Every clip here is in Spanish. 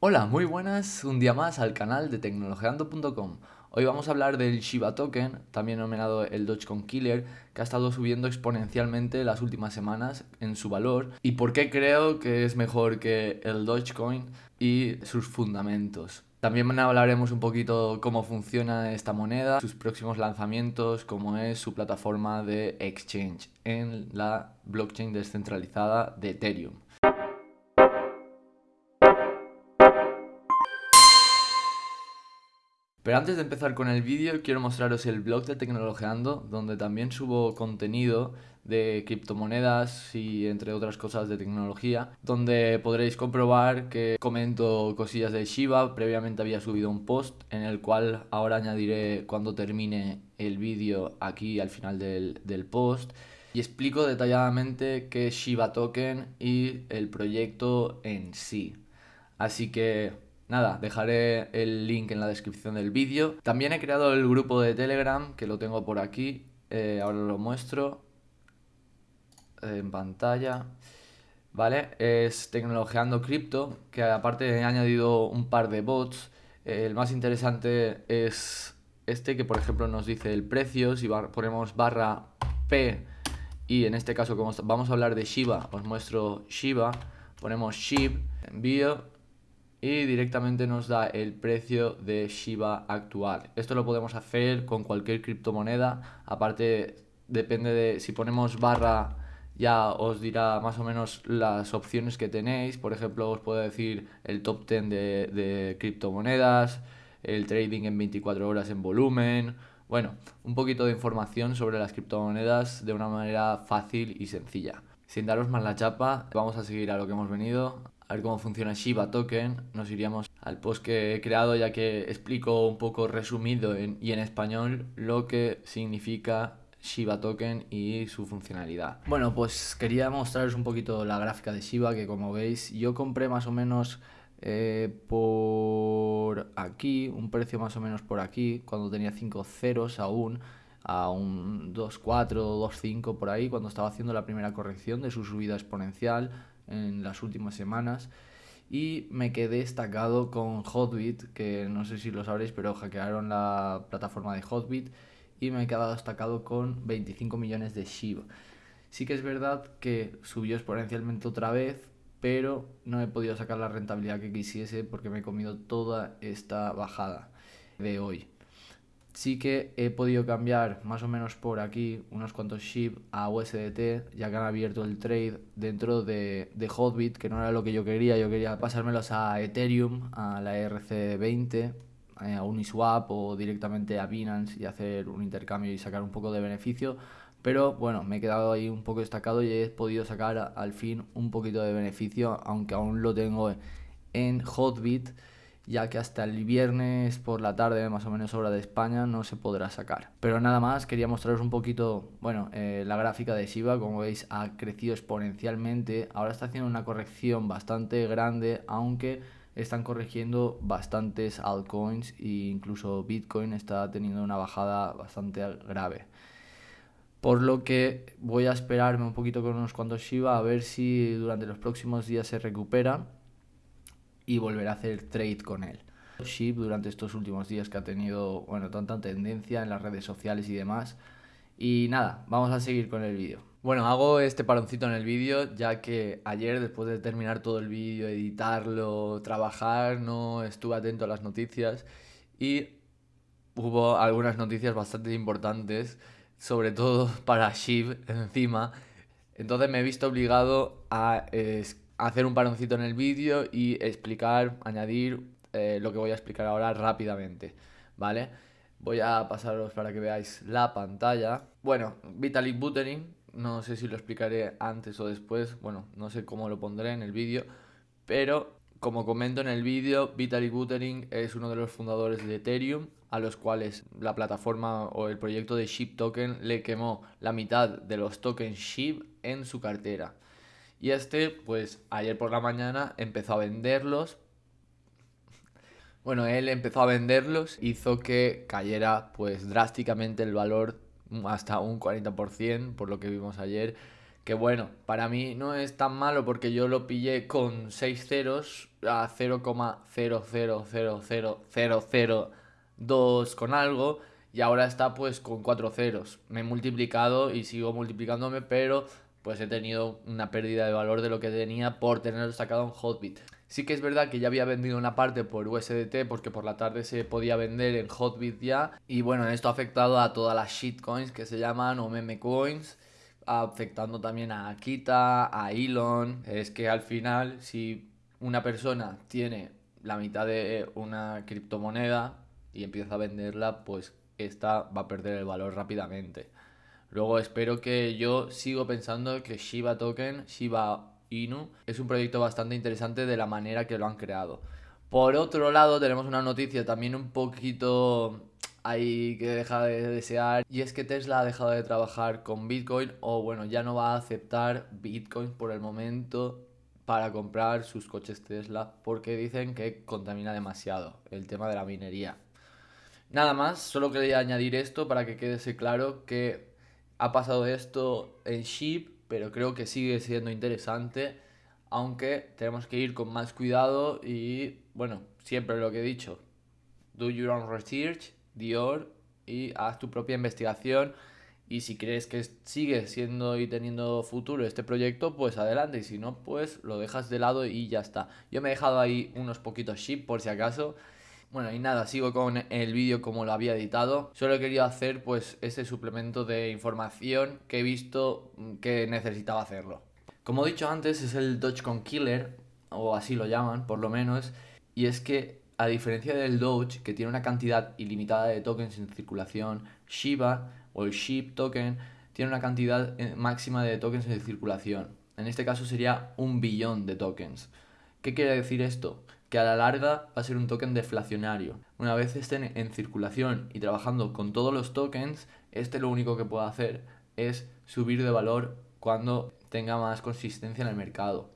Hola, muy buenas, un día más al canal de tecnologeando.com. Hoy vamos a hablar del Shiba Token, también denominado el Dogecoin Killer, que ha estado subiendo exponencialmente las últimas semanas en su valor y por qué creo que es mejor que el Dogecoin y sus fundamentos. También hablaremos un poquito cómo funciona esta moneda, sus próximos lanzamientos, cómo es su plataforma de exchange en la blockchain descentralizada de Ethereum. Pero antes de empezar con el vídeo, quiero mostraros el blog de Tecnologeando, donde también subo contenido de criptomonedas y entre otras cosas de tecnología, donde podréis comprobar que comento cosillas de Shiba. Previamente había subido un post en el cual ahora añadiré cuando termine el vídeo aquí al final del, del post. Y explico detalladamente qué es Shiba Token y el proyecto en sí. Así que Nada, dejaré el link en la descripción del vídeo. También he creado el grupo de Telegram, que lo tengo por aquí. Eh, ahora lo muestro en pantalla. ¿Vale? Es Tecnologeando Cripto, que aparte he añadido un par de bots. el más interesante es este, que por ejemplo nos dice el precio. Si ponemos barra P y en este caso como vamos a hablar de Shiba, os muestro Shiba. Ponemos SHIB, envío y directamente nos da el precio de Shiba actual. Esto lo podemos hacer con cualquier criptomoneda, aparte depende de si ponemos barra ya os dirá más o menos las opciones que tenéis, por ejemplo os puedo decir el top 10 de, de criptomonedas, el trading en 24 horas en volumen, bueno, un poquito de información sobre las criptomonedas de una manera fácil y sencilla. Sin daros más la chapa, vamos a seguir a lo que hemos venido, ver cómo funciona Shiba Token, nos iríamos al post que he creado ya que explico un poco resumido y en español lo que significa Shiba Token y su funcionalidad. Bueno, pues quería mostraros un poquito la gráfica de Shiba que como veis yo compré más o menos eh, por aquí, un precio más o menos por aquí, cuando tenía 5 ceros aún, a un 2.4, 2.5 por ahí, cuando estaba haciendo la primera corrección de su subida exponencial en las últimas semanas y me quedé destacado con Hotbit, que no sé si lo sabréis, pero hackearon la plataforma de Hotbit y me he quedado destacado con 25 millones de Shiba. Sí que es verdad que subió exponencialmente otra vez, pero no he podido sacar la rentabilidad que quisiese porque me he comido toda esta bajada de hoy sí que he podido cambiar más o menos por aquí unos cuantos SHIB a USDT, ya que han abierto el trade dentro de, de, Hotbit, que no era lo que yo quería, yo quería pasármelos a Ethereum, a la ERC20, eh, a Uniswap o directamente a Binance y hacer un intercambio y sacar un poco de beneficio. Pero bueno, me he quedado ahí un poco destacado y he podido sacar al fin un poquito de beneficio, aunque aún lo tengo en Hotbit ya que hasta el viernes por la tarde, más o menos hora de España, no se podrá sacar. Pero nada más, quería mostraros un poquito, bueno, eh, la gráfica de Shiba, como veis, ha crecido exponencialmente, ahora está haciendo una corrección bastante grande, aunque están corrigiendo bastantes altcoins e incluso Bitcoin está teniendo una bajada bastante grave. Por lo que voy a esperarme un poquito con unos cuantos Shiba a ver si durante los próximos días se recupera y volver a hacer trade con él. SHIB durante estos últimos días que ha tenido, bueno, tanta tendencia en las redes sociales y demás. Y nada, vamos a seguir con el vídeo. Bueno, hago este paroncito en el vídeo ya que ayer después de terminar todo el vídeo, editarlo, trabajar, no estuve atento a las noticias y hubo algunas noticias bastante importantes, sobre todo para SHIB encima. Entonces me he visto obligado a hacer un paroncito en el vídeo y explicar, añadir eh, lo que voy a explicar ahora rápidamente, ¿vale? Voy a pasaros para que veáis la pantalla. Bueno, Vitalik Buterin, no sé si lo explicaré antes o después, bueno, no sé cómo lo pondré en el vídeo, pero como comento en el vídeo, Vitalik Buterin es uno de los fundadores de Ethereum, a los cuales la plataforma o el proyecto de SHIB Token le quemó la mitad de los tokens SHIB en su cartera. Y este, pues ayer por la mañana empezó a venderlos. Bueno, él empezó a venderlos, hizo que cayera pues drásticamente el valor hasta un 40%, por lo que vimos ayer, Que bueno, para mí no es tan malo porque yo lo pillé con 6 ceros a 0,0000002 con algo y ahora está pues con 4 ceros. Me he multiplicado y sigo multiplicándome, pero pues he tenido una pérdida de valor de lo que tenía por tenerlo sacado en Hotbit. Sí que es verdad que ya había vendido una parte por USDT porque por la tarde se podía vender en Hotbit ya. Y bueno, esto ha afectado a todas las shitcoins que se llaman o meme coins afectando también a Akita, a Elon. Es que al final, si una persona tiene la mitad de una criptomoneda y empieza a venderla, pues esta va a perder el valor rápidamente. Luego espero que yo sigo pensando que Shiba Token, Shiba Inu, es un proyecto bastante interesante de la manera que lo han creado. Por otro lado, tenemos una noticia también un poquito ahí que deja de desear y es que Tesla ha dejado de trabajar con Bitcoin o bueno, ya no va a aceptar Bitcoin por el momento para comprar sus coches Tesla porque dicen que contamina demasiado el tema de la minería. Nada más, solo quería añadir esto para que quede claro que ha pasado esto en Sheep, pero creo que sigue siendo interesante, aunque tenemos que ir con más cuidado y bueno, siempre lo que he dicho, do your own research, Dior, y haz tu propia investigación. Y si crees que sigue siendo y teniendo futuro este proyecto, pues adelante. Y si no, pues lo dejas de lado y ya está. Yo me he dejado ahí unos poquitos ship por si acaso. Bueno, y nada, sigo con el vídeo como lo había editado. Solo querido hacer pues este suplemento de información que he visto que necesitaba hacerlo. Como he dicho antes, es el Dogecoin Killer, o así lo llaman, por lo menos. Y es que a diferencia del Doge, que tiene una cantidad ilimitada de tokens en circulación, Shiba o el SHIB token tiene una cantidad eh, máxima de tokens en circulación. En este caso sería un billón de tokens. ¿Qué quiere decir esto? Que a la larga va a ser un token deflacionario. Una vez estén en circulación y trabajando con todos los tokens, este lo único que puede hacer es subir de valor cuando tenga más consistencia en el mercado.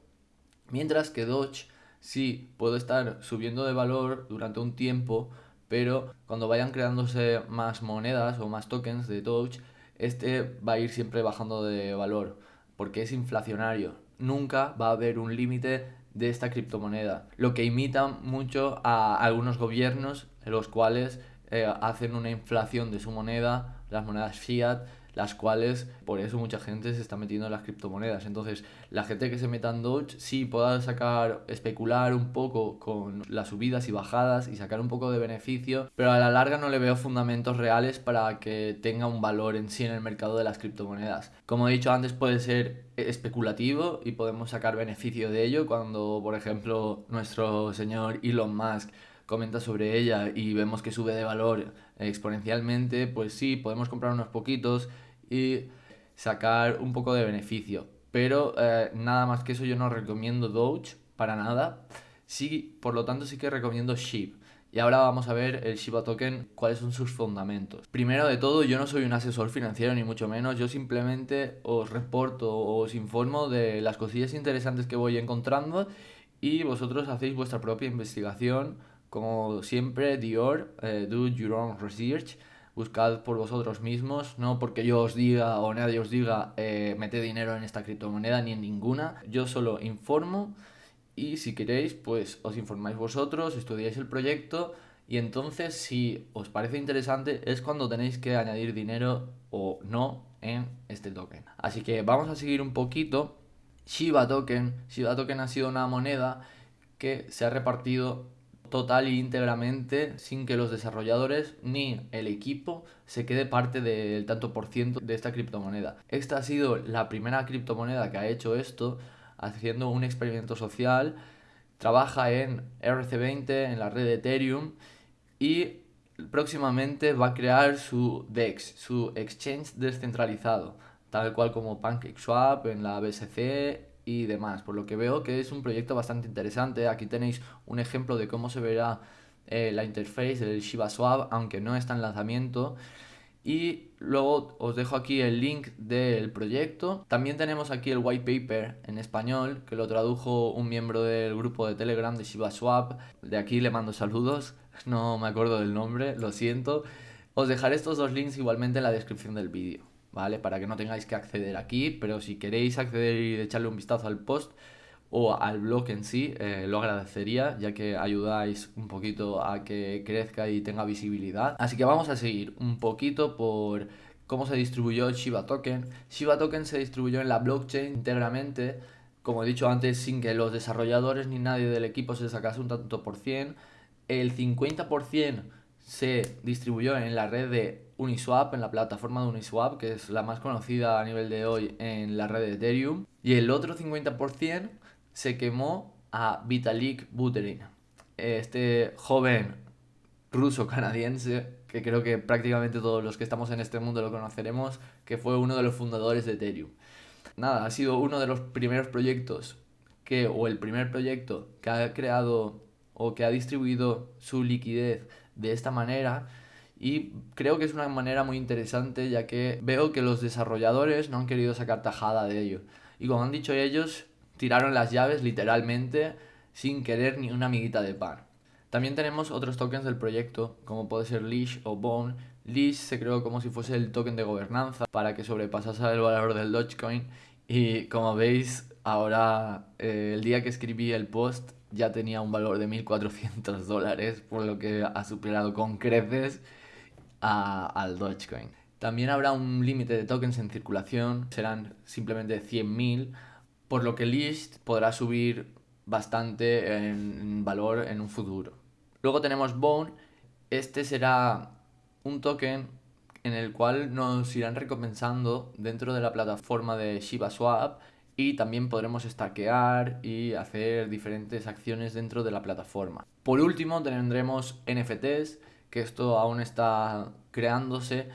Mientras que Doge sí puedo estar subiendo de valor durante un tiempo, pero cuando vayan creándose más monedas o más tokens de Doge, este va a ir siempre bajando de valor, porque es inflacionario. Nunca va a haber un límite de esta criptomoneda, lo que imita mucho a algunos gobiernos, los cuales eh, hacen una inflación de su moneda, las monedas fiat, las cuales por eso mucha gente se está metiendo en las criptomonedas. Entonces, la gente que se meta en Doge sí pueda sacar, especular un poco con las subidas y bajadas y sacar un poco de beneficio, pero a la larga no le veo fundamentos reales para que tenga un valor en sí en el mercado de las criptomonedas. Como he dicho antes, puede ser especulativo y podemos sacar beneficio de ello cuando, por ejemplo, nuestro señor Elon Musk comenta sobre ella y vemos que sube de valor exponencialmente, pues sí, podemos comprar unos poquitos y sacar un poco de beneficio. Pero eh, nada más que eso yo no recomiendo Doge para nada. Sí, por lo tanto sí que recomiendo SHIB. Y ahora vamos a ver el Shiba Token, cuáles son sus fundamentos. Primero de todo, yo no soy un asesor financiero ni mucho menos, yo simplemente os reporto, os informo de las cosillas interesantes que voy encontrando y vosotros hacéis vuestra propia investigación. Como siempre, Dior, eh, do your own research buscad por vosotros mismos, no porque yo os diga o nadie os diga eh, dinero en esta criptomoneda ni en ninguna. Yo solo informo y si queréis, pues os informáis vosotros, estudiáis el proyecto y entonces si os parece interesante es cuando tenéis que añadir dinero o no en este token. Así que vamos a seguir un poquito. Shiba Token, Shiba Token ha sido una moneda que se ha repartido total y íntegramente sin que los desarrolladores ni el equipo se quede parte del tanto por ciento de esta criptomoneda. Esta ha sido la primera criptomoneda que ha hecho esto haciendo un experimento social. Trabaja en RC20, en la red de Ethereum y próximamente va a crear su DEX, su exchange descentralizado, tal cual como PancakeSwap en la BSC y demás. Por lo que veo que es un proyecto bastante interesante. Aquí tenéis un ejemplo de cómo se verá eh, la interface del Shiba Swap, aunque no está en lanzamiento. Y luego os dejo aquí el link del proyecto. También tenemos aquí el white paper en español, que lo tradujo un miembro del grupo de Telegram de Shiba Swap. De aquí le mando saludos, no me acuerdo del nombre, lo siento. Os dejaré estos dos links igualmente en la descripción del vídeo. ¿Vale? Para que no tengáis que acceder aquí, pero si queréis acceder y echarle un vistazo al post o al blog en sí, eh, lo agradecería, ya que ayudáis un poquito a que crezca y tenga visibilidad. Así que vamos a seguir un poquito por cómo se distribuyó Shiba Token. Shiba Token se distribuyó en la blockchain íntegramente, como he dicho antes, sin que los desarrolladores ni nadie del equipo se sacase un tanto por cien. El 50% se distribuyó en la red de Uniswap, en la plataforma de Uniswap, que es la más conocida a nivel de hoy en la red de Ethereum. Y el otro 50% se quemó a Vitalik Buterin, este joven ruso-canadiense, que creo que prácticamente todos los que estamos en este mundo lo conoceremos, que fue uno de los fundadores de Ethereum. Nada, ha sido uno de los primeros proyectos que, o el primer proyecto que ha creado o que ha distribuido su liquidez de esta manera y creo que es una manera muy interesante ya que veo que los desarrolladores no han querido sacar tajada de ello. Y como han dicho ellos, tiraron las llaves literalmente sin querer ni una amiguita de pan. También tenemos otros tokens del proyecto, como puede ser Leash o Bone. Leash se creó como si fuese el token de gobernanza para que sobrepasase el valor del Dogecoin. Y como veis, ahora eh, el día que escribí el post ya tenía un valor de 1.400 dólares, por lo que ha superado con creces al Dogecoin. También habrá un límite de tokens en circulación, serán simplemente 100.000, por lo que List podrá subir bastante en valor en un futuro. Luego tenemos Bone, este será un token en el cual nos irán recompensando dentro de la plataforma de Shiba Swap y también podremos stackear y hacer diferentes acciones dentro de la plataforma. Por último tendremos NFTs, que esto aún está creándose,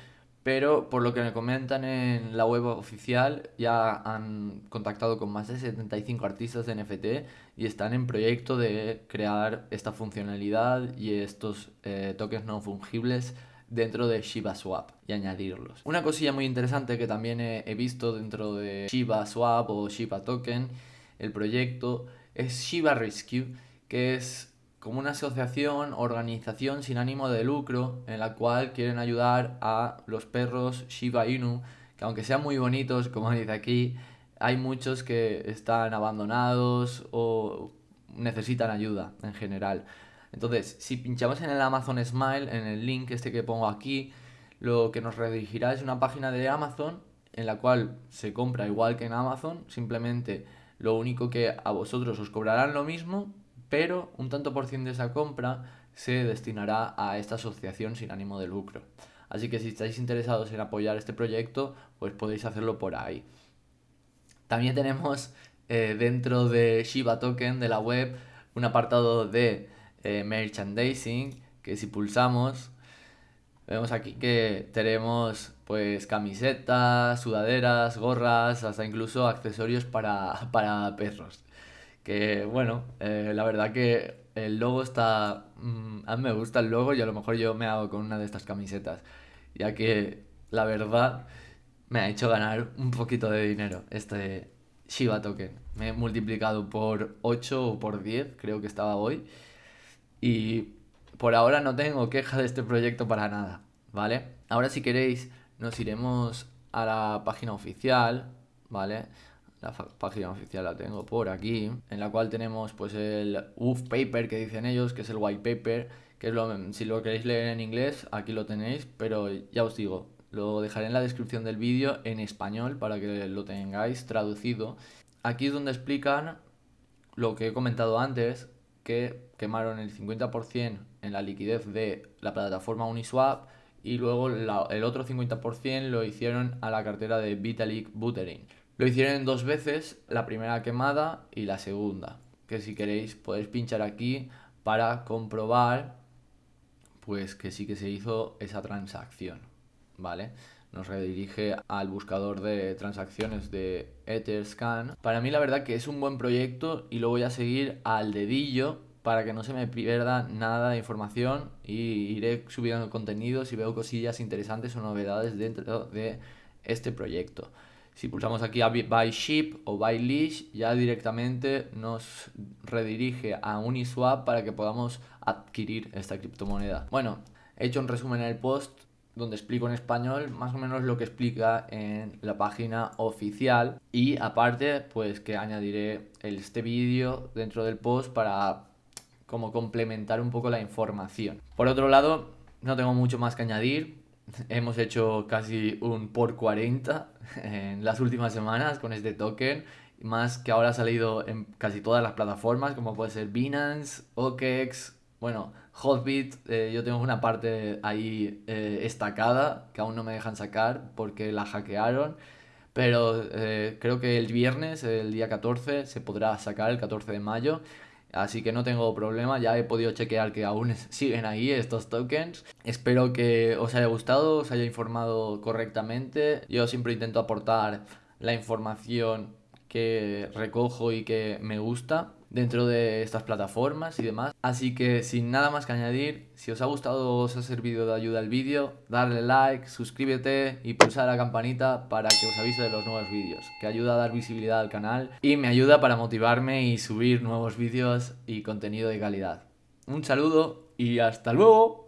pero por lo que me comentan en la web oficial ya han contactado con más de 75 artistas de NFT y están en proyecto de crear esta funcionalidad y estos eh, tokens no fungibles dentro de Shiba Swap y añadirlos. Una cosilla muy interesante que también he, visto dentro de Shiba Swap o Shiba Token, el proyecto, es Shiba Rescue, que es como una asociación, organización sin ánimo de lucro, en la cual quieren ayudar a los perros Shiba Inu, que aunque sean muy bonitos, como dice aquí, hay muchos que están abandonados o necesitan ayuda en general. Entonces, si pinchamos en el Amazon Smile, en el link este que pongo aquí, lo que nos redirigirá es una página de Amazon en la cual se compra igual que en Amazon, simplemente lo único que a vosotros os cobrarán lo mismo, pero un tanto por ciento de esa compra se destinará a esta asociación sin ánimo de lucro. Así que si estáis interesados en apoyar este proyecto, pues podéis hacerlo por ahí. También tenemos eh, dentro de Shiba Token de la web un apartado de eh, merchandising, que si pulsamos, vemos aquí que tenemos pues camisetas, sudaderas, gorras, hasta incluso accesorios para, para perros. Que bueno, eh, la verdad que el logo está... Mm, a mí me gusta el logo y a lo mejor yo me hago con una de estas camisetas. Ya que la verdad me ha hecho ganar un poquito de dinero este Shiba Token. Me he multiplicado por 8 o por 10, creo que estaba hoy. Y por ahora no tengo queja de este proyecto para nada, ¿vale? Ahora si queréis nos iremos a la página oficial, ¿vale? La página oficial la tengo por aquí, en la cual tenemos pues el UF paper que dicen ellos, que es el white paper, que es lo, si lo queréis leer en inglés, aquí lo tenéis, pero ya os digo, lo dejaré en la descripción del vídeo en español para que lo tengáis traducido. Aquí es donde explican lo que he comentado antes, que quemaron el 50% en la liquidez de la plataforma Uniswap y luego el otro 50% lo hicieron a la cartera de Vitalik Buterin. Lo hicieron dos veces, la primera quemada y la segunda, que si queréis podéis pinchar aquí para comprobar pues que sí que se hizo esa transacción, ¿vale? Nos redirige al buscador de transacciones de Etherscan. Para mí la verdad que es un buen proyecto y lo voy a seguir al dedillo para que no se me pierda nada de información y iré subiendo contenido si veo cosillas interesantes o novedades dentro de este proyecto. Si pulsamos aquí a Buy Ship o Buy Leash, ya directamente nos redirige a Uniswap para que podamos adquirir esta criptomoneda. Bueno, he hecho un resumen en el post donde explico en español más o menos lo que explica en la página oficial y aparte pues que añadiré este vídeo dentro del post para como complementar un poco la información. Por otro lado, no tengo mucho más que añadir. Hemos hecho casi un por 40 en las últimas semanas con este token más que ahora ha salido en casi todas las plataformas, como puede ser Binance, OKEx, bueno, Hotbit, eh, yo tengo una parte ahí eh, estacada que aún no me dejan sacar porque la hackearon. Pero eh, creo que el viernes, el día 14, se podrá sacar el 14 de mayo. Así que no tengo problema, ya he podido chequear que aún siguen ahí estos tokens. Espero que os haya gustado, os haya informado correctamente. Yo siempre intento aportar la información que recojo y que me gusta dentro de estas plataformas y demás. Así que sin nada más que añadir, si os ha gustado o os ha servido de ayuda el vídeo, darle like, suscríbete y pulsar la campanita para que os avise de los nuevos vídeos, que ayuda a dar visibilidad al canal y me ayuda para motivarme y subir nuevos vídeos y contenido de calidad. Un saludo y hasta luego.